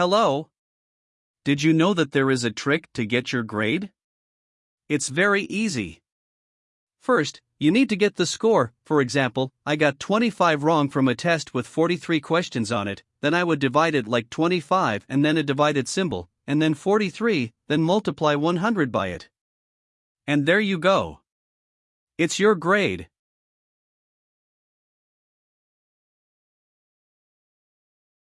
Hello? Did you know that there is a trick to get your grade? It's very easy. First, you need to get the score. For example, I got 25 wrong from a test with 43 questions on it, then I would divide it like 25 and then a divided symbol, and then 43, then multiply 100 by it. And there you go. It's your grade.